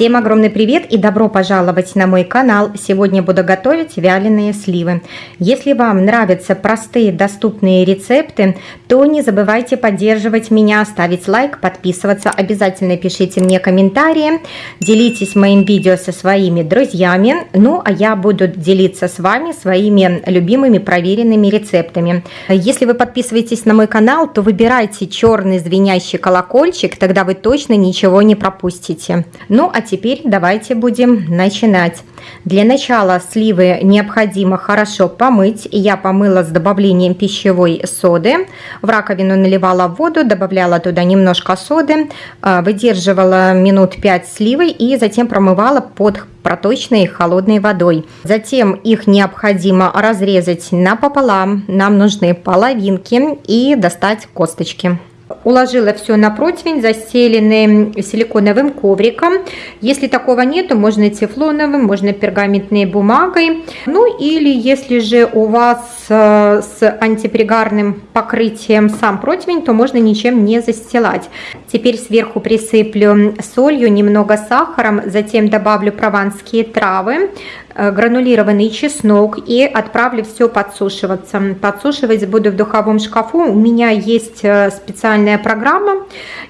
Всем огромный привет и добро пожаловать на мой канал. Сегодня буду готовить вяленые сливы. Если вам нравятся простые доступные рецепты, то не забывайте поддерживать меня, ставить лайк, подписываться. Обязательно пишите мне комментарии, делитесь моим видео со своими друзьями. Ну, а я буду делиться с вами своими любимыми проверенными рецептами. Если вы подписываетесь на мой канал, то выбирайте черный звенящий колокольчик, тогда вы точно ничего не пропустите. Ну, а теперь давайте будем начинать. Для начала сливы необходимо хорошо помыть. Я помыла с добавлением пищевой соды. В раковину наливала воду, добавляла туда немножко соды, а, выдерживала минут 5 сливы и затем промывала под проточной холодной водой. Затем их необходимо разрезать напополам. Нам нужны половинки и достать косточки. Уложила все на противень, застеленный силиконовым ковриком. Если такого нету, можно тефлоновым, можно пергаментной бумагой. Ну или если же у вас э, с антипригарным покрытием сам противень, то можно ничем не застилать. Теперь сверху присыплю солью, немного сахаром, затем добавлю прованские травы, гранулированный чеснок и отправлю все подсушиваться. Подсушивать буду в духовом шкафу. У меня есть э, специальная программа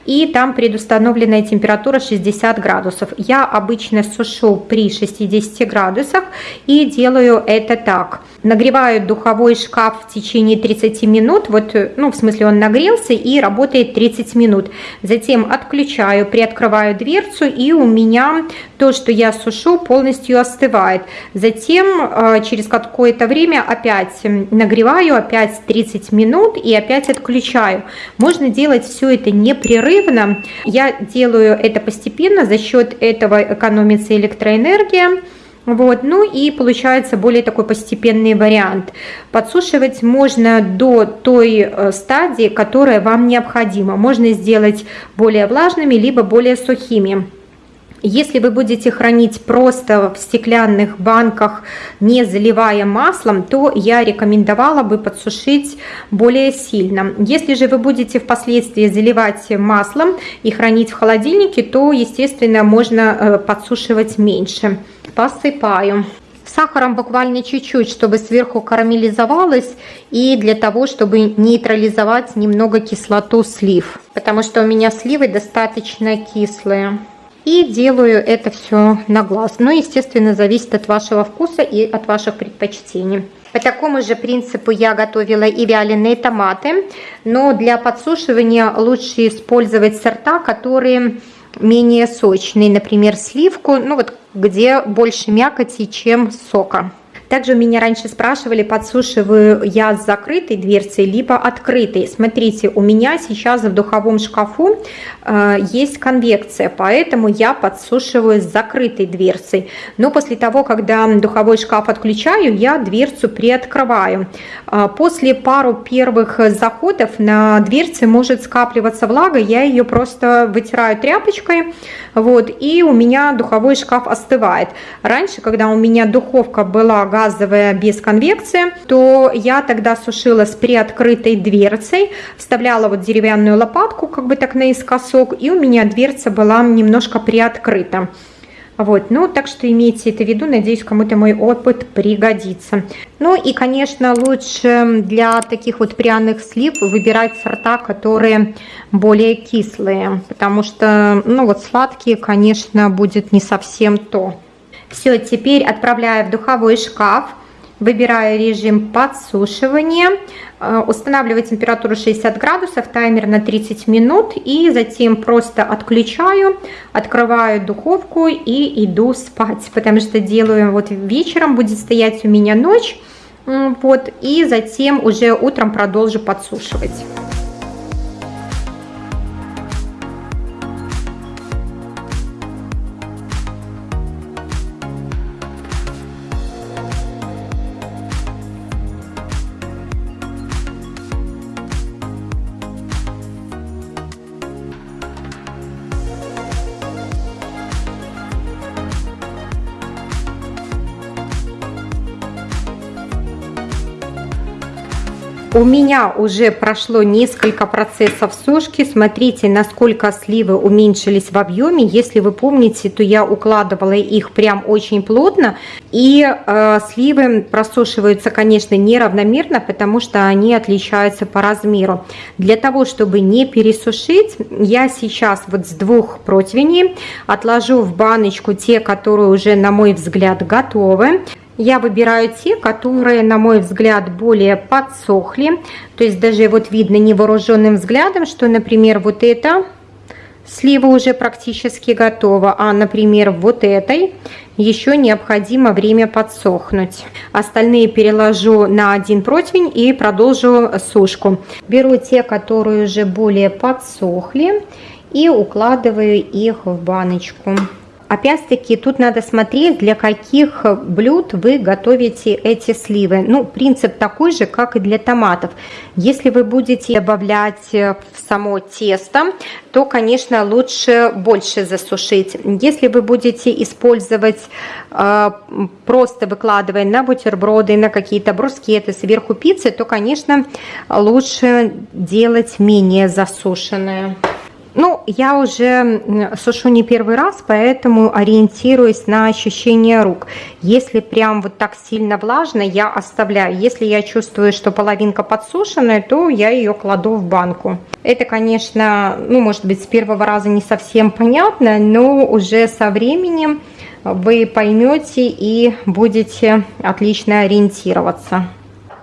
и там предустановленная температура 60 градусов. Я обычно сушу при 60 градусах и делаю это так. Нагреваю духовой шкаф в течение 30 минут, вот, э, ну в смысле он нагрелся и работает 30 минут. Затем отключаю, приоткрываю дверцу и у меня то, что я сушу, полностью остывает. Затем э, через какое-то время опять нагреваю, опять 30 минут и опять отключаю. Можно делать все это непрерывно. Я делаю это постепенно, за счет этого экономится электроэнергия. Вот, ну и получается более такой постепенный вариант. Подсушивать можно до той э, стадии, которая вам необходима. Можно сделать более влажными, либо более сухими. Если вы будете хранить просто в стеклянных банках, не заливая маслом, то я рекомендовала бы подсушить более сильно. Если же вы будете впоследствии заливать маслом и хранить в холодильнике, то, естественно, можно э, подсушивать меньше. Посыпаю. Сахаром буквально чуть-чуть, чтобы сверху карамелизовалось и для того, чтобы нейтрализовать немного кислоту слив, потому что у меня сливы достаточно кислые. И делаю это все на глаз. Но, естественно, зависит от вашего вкуса и от ваших предпочтений. По такому же принципу я готовила и вяленые томаты. Но для подсушивания лучше использовать сорта, которые менее сочные. Например, сливку, ну вот где больше мякоти, чем сока. Также меня раньше спрашивали, подсушиваю я с закрытой дверцей, либо открытой. Смотрите, у меня сейчас в духовом шкафу э, есть конвекция, поэтому я подсушиваю с закрытой дверцей. Но после того, когда духовой шкаф отключаю, я дверцу приоткрываю. Э, после пару первых заходов на дверце может скапливаться влага, я ее просто вытираю тряпочкой, вот, и у меня духовой шкаф остывает. Раньше, когда у меня духовка была газовая без конвекции, то я тогда сушила с приоткрытой дверцей, вставляла вот деревянную лопатку, как бы так наискосок, и у меня дверца была немножко приоткрыта. Вот, ну, так что имейте это в виду, надеюсь, кому-то мой опыт пригодится. Ну и, конечно, лучше для таких вот пряных слив выбирать сорта, которые более кислые, потому что, ну, вот сладкие, конечно, будет не совсем то. Все, теперь отправляю в духовой шкаф. Выбираю режим подсушивания, э, устанавливаю температуру 60 градусов, таймер на 30 минут и затем просто отключаю, открываю духовку и иду спать, потому что делаю вот вечером, будет стоять у меня ночь, вот, и затем уже утром продолжу подсушивать. У меня уже прошло несколько процессов сушки. Смотрите, насколько сливы уменьшились в объеме. Если вы помните, то я укладывала их прям очень плотно. И э, сливы просушиваются, конечно, неравномерно, потому что они отличаются по размеру. Для того, чтобы не пересушить, я сейчас вот с двух противней отложу в баночку те, которые уже, на мой взгляд, готовы. Я выбираю те, которые, на мой взгляд, более подсохли. То есть даже вот видно невооруженным взглядом, что, например, вот это слива уже практически готова, а, например, вот этой еще необходимо время подсохнуть. Остальные переложу на один противень и продолжу сушку. Беру те, которые уже более подсохли и укладываю их в баночку. Опять-таки, тут надо смотреть, для каких блюд вы готовите эти сливы. Ну, принцип такой же, как и для томатов. Если вы будете добавлять в само тесто, то, конечно, лучше больше засушить. Если вы будете использовать э, просто выкладывая на бутерброды, на какие-то брускеты, сверху пиццы, то, конечно, лучше делать менее засушенное. Ну, я уже сушу не первый раз, поэтому ориентируюсь на ощущение рук. Если прям вот так сильно влажно, я оставляю. Если я чувствую, что половинка подсушенная, то я ее кладу в банку. Это, конечно, ну, может быть, с первого раза не совсем понятно, но уже со временем вы поймете и будете отлично ориентироваться.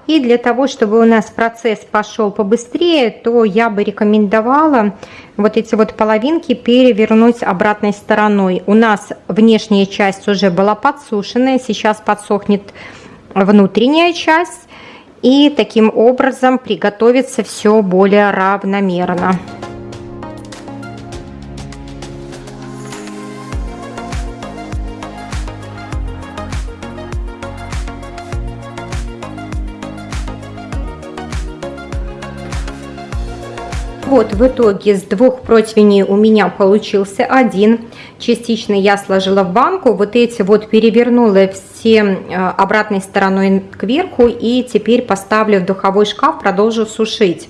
И для того, чтобы у нас процесс пошел побыстрее, то я бы рекомендовала вот эти вот половинки перевернуть обратной стороной. У нас внешняя часть уже была подсушенная, сейчас подсохнет внутренняя часть. И таким образом приготовится все более равномерно. Вот в итоге с двух противней у меня получился один. Частично я сложила в банку. Вот эти вот перевернула все э, обратной стороной кверху. И теперь поставлю в духовой шкаф, продолжу сушить.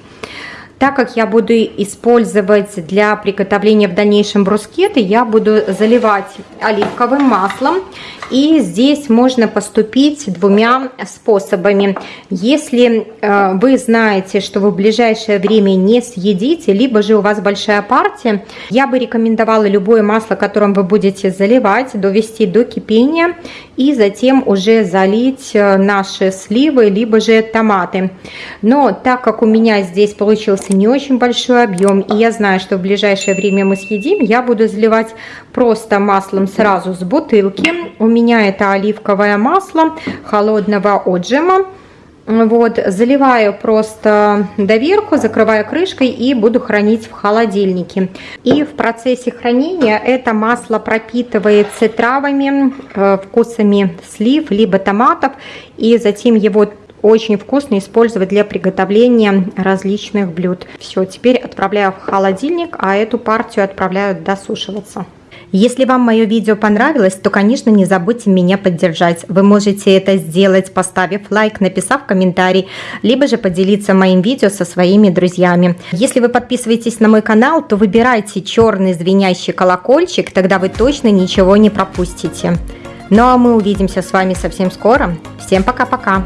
Так как я буду использовать для приготовления в дальнейшем брускеты, я буду заливать оливковым маслом. И здесь можно поступить двумя способами. Если э, вы знаете, что вы в ближайшее время не съедите, либо же у вас большая партия, я бы рекомендовала любое масло, которым вы будете заливать, довести до кипения и затем уже залить э, наши сливы, либо же томаты. Но так как у меня здесь получился не очень большой объем, и я знаю, что в ближайшее время мы съедим, я буду заливать просто маслом сразу с бутылки. У меня это оливковое масло холодного отжима. Вот, заливаю просто доверху, закрываю крышкой и буду хранить в холодильнике. И в процессе хранения это масло пропитывается травами, э, вкусами слив, либо томатов. И затем его очень вкусно использовать для приготовления различных блюд. Все, теперь отправляю в холодильник, а эту партию отправляю досушиваться. Если вам мое видео понравилось, то, конечно, не забудьте меня поддержать. Вы можете это сделать, поставив лайк, написав комментарий, либо же поделиться моим видео со своими друзьями. Если вы подписываетесь на мой канал, то выбирайте черный звенящий колокольчик, тогда вы точно ничего не пропустите. Ну а мы увидимся с вами совсем скоро. Всем пока-пока!